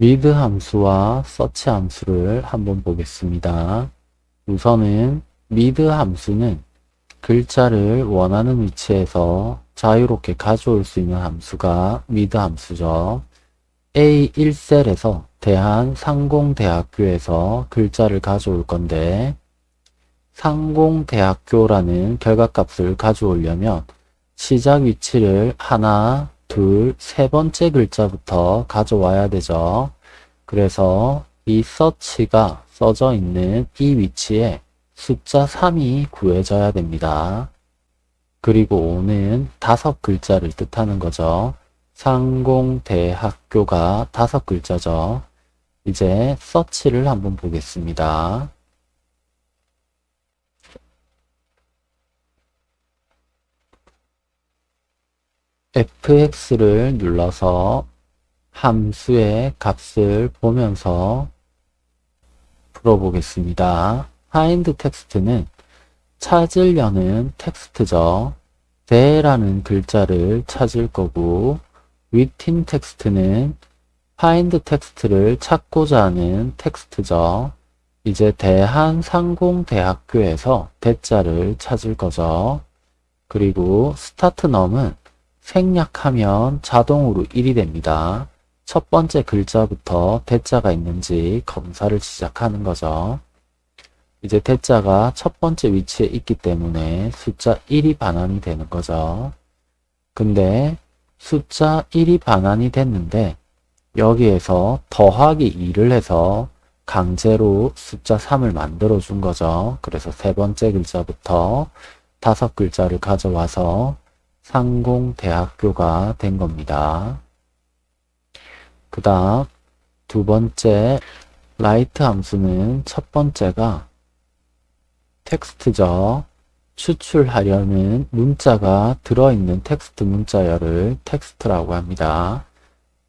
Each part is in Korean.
read 함수와 search 함수를 한번 보겠습니다. 우선은 read 함수는 글자를 원하는 위치에서 자유롭게 가져올 수 있는 함수가 read 함수죠. A1셀에서 대한상공대학교에서 글자를 가져올 건데 상공대학교라는 결과값을 가져오려면 시작 위치를 하나, 둘, 세 번째 글자부터 가져와야 되죠. 그래서 이 서치가 써져 있는 이 위치에 숫자 3이 구해져야 됩니다. 그리고 5는 다섯 글자를 뜻하는 거죠. 상공대학교가 다섯 글자죠. 이제 서치를 한번 보겠습니다. Fx를 눌러서 함수의 값을 보면서 풀어보겠습니다. find text는 찾으려는 텍스트죠. 대라는 글자를 찾을 거고 within text는 find text를 찾고자 하는 텍스트죠. 이제 대한상공대학교에서 대자를 찾을 거죠. 그리고 스타트 넘은 생략하면 자동으로 1이 됩니다. 첫 번째 글자부터 대자가 있는지 검사를 시작하는 거죠. 이제 대자가 첫 번째 위치에 있기 때문에 숫자 1이 반환이 되는 거죠. 근데 숫자 1이 반환이 됐는데 여기에서 더하기 2를 해서 강제로 숫자 3을 만들어 준 거죠. 그래서 세 번째 글자부터 다섯 글자를 가져와서 상공대학교가 된 겁니다. 그 다음 두 번째 right 함수는 첫 번째가 텍스트죠. 추출하려는 문자가 들어있는 텍스트 문자열을 텍스트라고 합니다.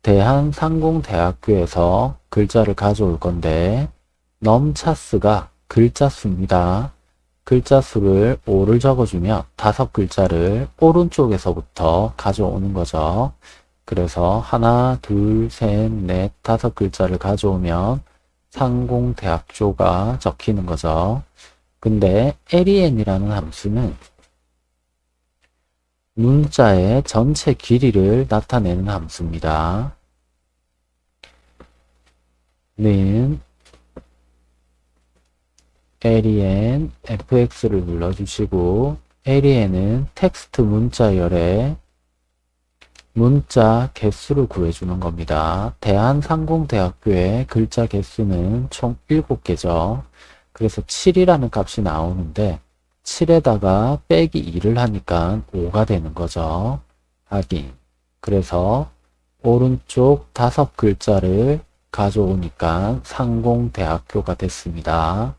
대한상공대학교에서 글자를 가져올 건데 넘차스가 글자 수입니다. 글자 수를 5를 적어주면 다섯 글자를 오른쪽에서부터 가져오는 거죠. 그래서 하나, 둘, 셋, 넷, 다섯 글자를 가져오면 상공대학교가 적히는 거죠. 근데 len이라는 함수는 문자의 전체 길이를 나타내는 함수입니다. 는 len fx를 눌러주시고 len은 텍스트 문자열의 문자 개수를 구해주는 겁니다. 대한상공대학교의 글자 개수는 총 7개죠. 그래서 7이라는 값이 나오는데 7에다가 빼기 2를 하니까 5가 되는 거죠. 확인. 그래서 오른쪽 다섯 글자를 가져오니까 상공대학교가 됐습니다.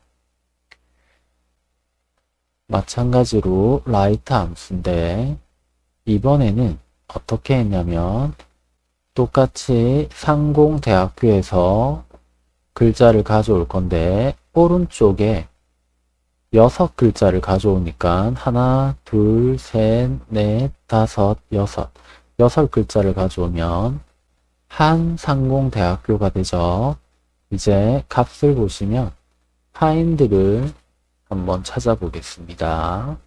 마찬가지로 라이트 함수인데 이번에는 어떻게 했냐면 똑같이 상공대학교에서 글자를 가져올 건데 오른쪽에 여섯 글자를 가져오니까 하나, 둘, 셋, 넷, 다섯, 여섯 여섯 글자를 가져오면 한 상공대학교가 되죠. 이제 값을 보시면 find를 한번 찾아보겠습니다.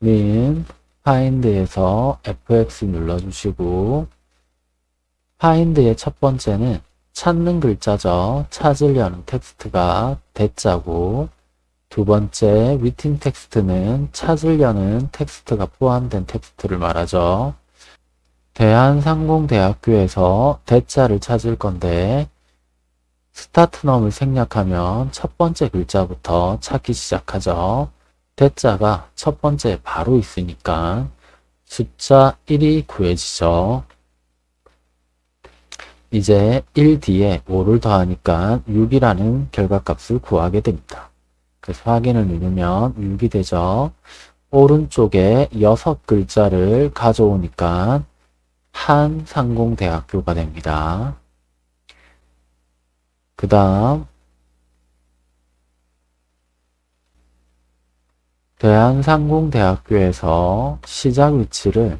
는 find에서 fx 눌러주시고 find의 첫 번째는 찾는 글자죠. 찾으려는 텍스트가 대자고 두 번째 within text는 찾으려는 텍스트가 포함된 텍스트를 말하죠. 대한상공대학교에서 대자를 찾을 건데 start num을 생략하면 첫 번째 글자부터 찾기 시작하죠. 대자가 첫 번째 바로 있으니까 숫자 1이 구해지죠. 이제 1 뒤에 5를 더하니까 6이라는 결과값을 구하게 됩니다. 그래서 확인을 누르면 6이 되죠. 오른쪽에 6글자를 가져오니까 한상공대학교가 됩니다. 그 다음 대한상공대학교에서 시작 위치를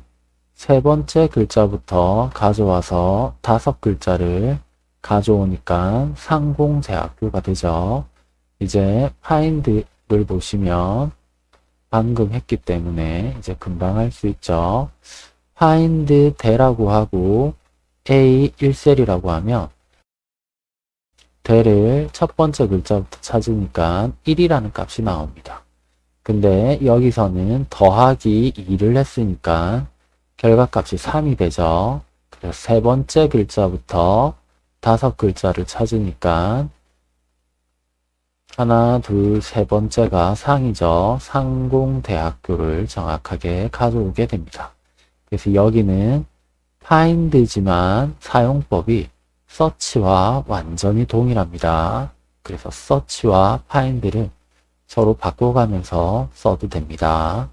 세 번째 글자부터 가져와서 다섯 글자를 가져오니까 상공대학교가 되죠. 이제 파인드를 보시면 방금 했기 때문에 이제 금방 할 수 있죠. find 대라고 하고 a 1셀이라고 하면 대를 첫 번째 글자부터 찾으니까 1이라는 값이 나옵니다. 근데 여기서는 더하기 2를 했으니까 결과값이 3이 되죠. 그래서 세 번째 글자부터 다섯 글자를 찾으니까 하나, 둘, 세 번째가 상이죠. 상공대학교를 정확하게 가져오게 됩니다. 그래서 여기는 find지만 사용법이 search와 완전히 동일합니다. 그래서 search와 find를 서로 바꿔가면서 써도 됩니다.